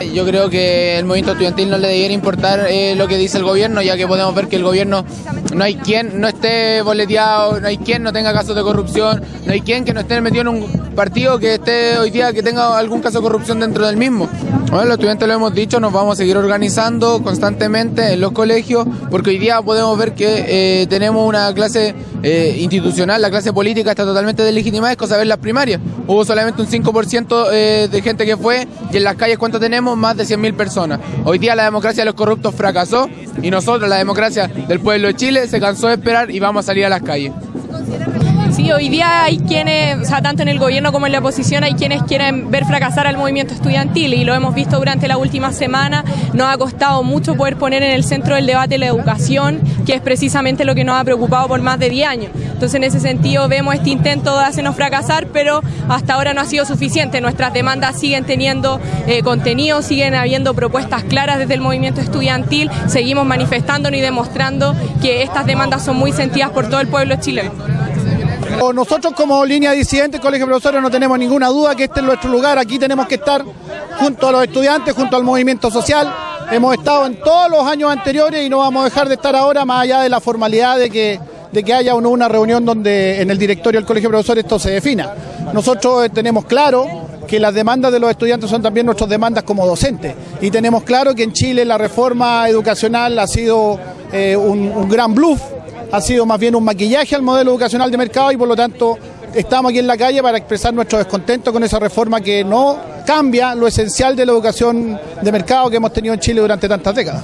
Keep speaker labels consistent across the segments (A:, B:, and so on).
A: Yo creo que el movimiento estudiantil no le debiera importar eh, lo que dice el gobierno, ya que podemos ver que el gobierno no hay quien no esté boleteado, no hay quien no tenga casos de corrupción, no hay quien que no esté metido en un partido que esté hoy día que tenga algún caso de corrupción dentro del mismo. Bueno, los estudiantes lo hemos dicho, nos vamos a seguir organizando constantemente en los colegios, porque hoy día podemos ver que eh, tenemos una clase eh, institucional, la clase política está totalmente deslegitimada, es cosa ver las primarias. Hubo solamente un 5% eh, de gente que fue y en las calles cuánto tenemos, más de 100.000 personas. Hoy día la democracia de los corruptos fracasó y nosotros, la democracia del pueblo de Chile, se cansó de esperar y vamos a salir a las calles.
B: Sí, hoy día hay quienes, o sea, tanto en el gobierno como en la oposición, hay quienes quieren ver fracasar al movimiento estudiantil y lo hemos visto durante la última semana. Nos ha costado mucho poder poner en el centro del debate la educación, que es precisamente lo que nos ha preocupado por más de 10 años. Entonces, en ese sentido, vemos este intento de hacernos fracasar, pero hasta ahora no ha sido suficiente. Nuestras demandas siguen teniendo eh, contenido, siguen habiendo propuestas claras desde el movimiento estudiantil, seguimos manifestándonos y demostrando que estas demandas son muy sentidas por todo el pueblo chileno.
C: Nosotros como línea disidente, Colegio de Profesores, no tenemos ninguna duda que este es nuestro lugar. Aquí tenemos que estar junto a los estudiantes, junto al movimiento social. Hemos estado en todos los años anteriores y no vamos a dejar de estar ahora, más allá de la formalidad de que, de que haya una reunión donde en el directorio del Colegio de Profesores esto se defina. Nosotros tenemos claro que las demandas de los estudiantes son también nuestras demandas como docentes. Y tenemos claro que en Chile la reforma educacional ha sido eh, un, un gran bluff ha sido más bien un maquillaje al modelo educacional de mercado y por lo tanto estamos aquí en la calle para expresar nuestro descontento con esa reforma que no cambia lo esencial de la educación de mercado que hemos tenido en Chile durante tantas décadas.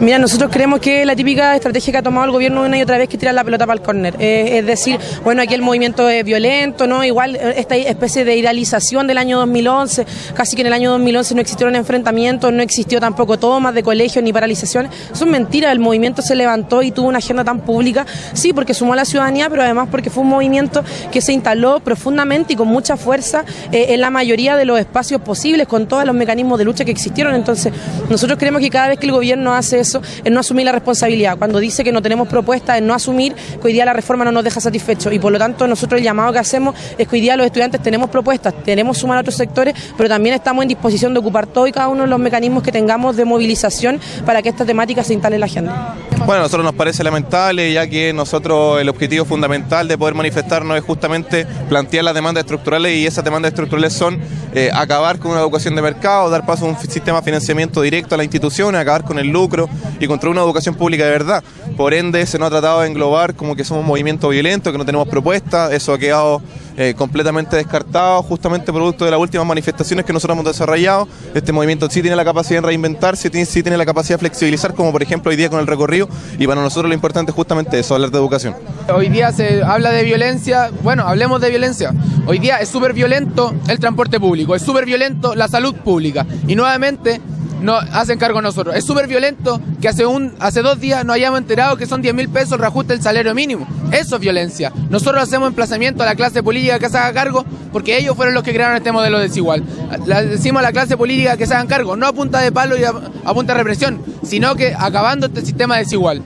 D: Mira, nosotros creemos que la típica estrategia que ha tomado el gobierno una y otra vez que tirar la pelota para el córner. Eh, es decir, bueno, aquí el movimiento es violento, ¿no? Igual eh, esta especie de idealización del año 2011, casi que en el año 2011 no existieron enfrentamientos, no existió tampoco tomas de colegios ni paralizaciones. Eso es mentira, el movimiento se levantó y tuvo una agenda tan pública, sí, porque sumó a la ciudadanía, pero además porque fue un movimiento que se instaló profundamente y con mucha fuerza eh, en la mayoría de los espacios posibles, con todos los mecanismos de lucha que existieron. Entonces, nosotros creemos que cada vez que el gobierno hace eso, en no asumir la responsabilidad. Cuando dice que no tenemos propuestas, en no asumir que hoy día la reforma no nos deja satisfechos. Y por lo tanto, nosotros el llamado que hacemos es que hoy día los estudiantes tenemos propuestas, tenemos sumar a otros sectores, pero también estamos en disposición de ocupar todo y cada uno de los mecanismos que tengamos de movilización para que esta temática se instale en la agenda.
E: Bueno, a nosotros nos parece lamentable, ya que nosotros el objetivo fundamental de poder manifestarnos es justamente plantear las demandas estructurales y esas demandas estructurales son eh, acabar con una educación de mercado, dar paso a un sistema de financiamiento directo a la institución, acabar con el lucro y contra una educación pública de verdad. Por ende, se nos ha tratado de englobar como que somos un movimiento violento, que no tenemos propuestas, eso ha quedado eh, completamente descartado, justamente producto de las últimas manifestaciones que nosotros hemos desarrollado. Este movimiento sí tiene la capacidad de reinventarse, sí, sí tiene la capacidad de flexibilizar, como por ejemplo hoy día con el recorrido, y para nosotros lo importante es justamente eso, hablar de educación.
A: Hoy día se habla de violencia, bueno, hablemos de violencia. Hoy día es súper violento el transporte público, es súper violento la salud pública, y nuevamente no hacen cargo nosotros. Es súper violento que hace un hace dos días nos hayamos enterado que son 10 mil pesos el reajuste del salario mínimo. Eso es violencia. Nosotros hacemos emplazamiento a la clase política que se haga cargo porque ellos fueron los que crearon este modelo desigual. Le decimos a la clase política que se hagan cargo, no a punta de palo y a, punta de represión, sino que acabando este sistema desigual.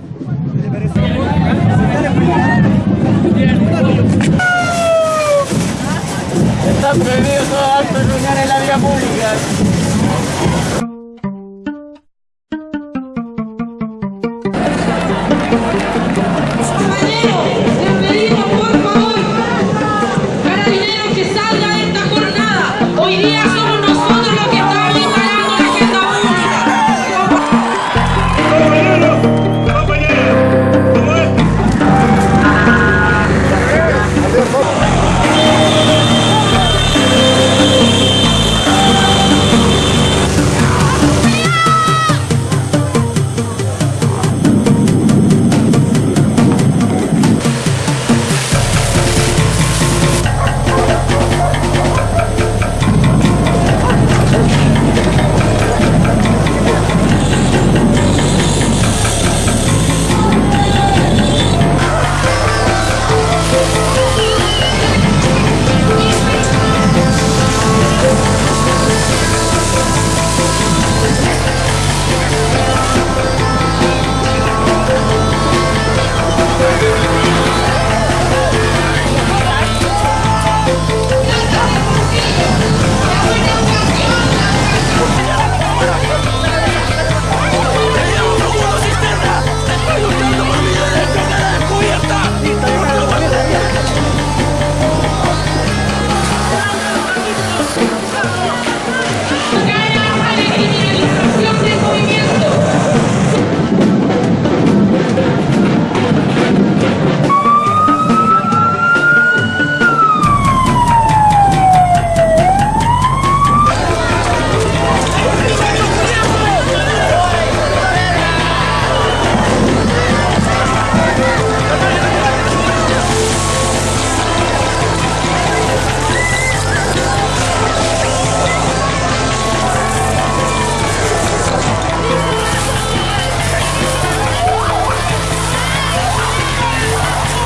F: Está prohibido todo acto de en la pública.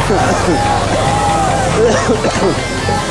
F: 아프 아프 아프